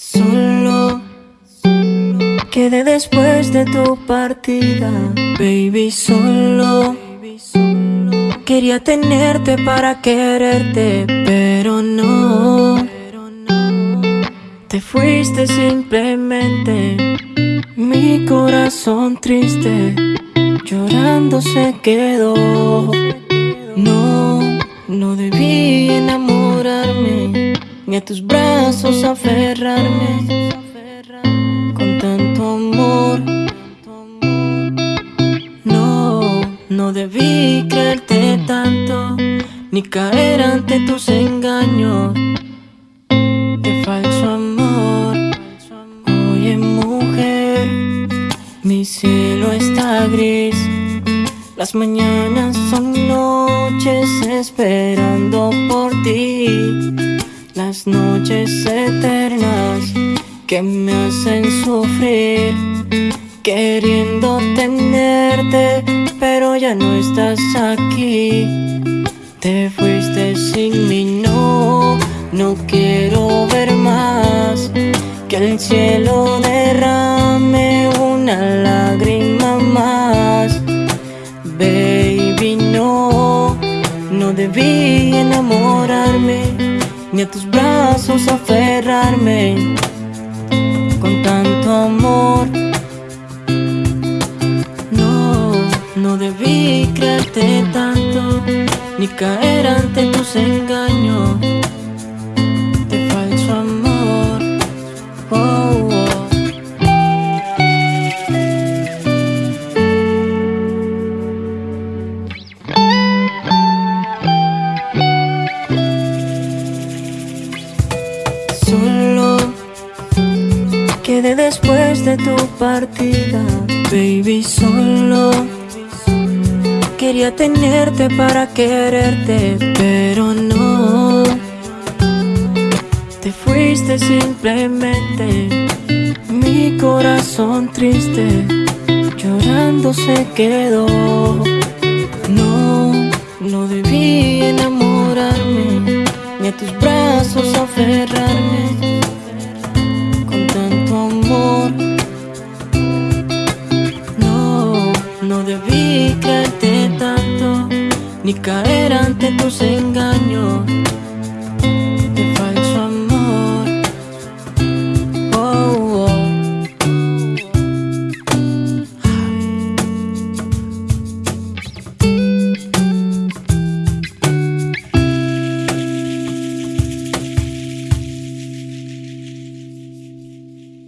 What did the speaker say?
Solo quedé después de tu partida, baby, solo. Quería tenerte para quererte, pero no. Te fuiste simplemente, mi corazón triste, llorando se quedó. No, no debí enamorarme, ni tus brazos aferrarme con tanto amor. No, no debí creerte tanto, ni caer ante tus engaños de falso amor. Oye, mujer, mi cielo está gris. Las mañanas son noches esperando por ti. Las noches eternas que me hacen sufrir. Queriendo tenerte, pero ya no estás aquí. Te fuiste sin mí, no, no quiero ver más que el cielo derrame una lágrima más. Baby, no, no debí enamorarme, ni a tus brazos aferrarme con tanto amor. No, no debí creerte tanto, ni caer ante tus engaños Solo quedé después de tu partida, baby, solo. Quería tenerte para quererte, pero no. Te fuiste simplemente, mi corazón triste, llorando se quedó. Tus brazos aferrarme con tanto amor. No, no debí creerte tanto, ni caer ante tus engaños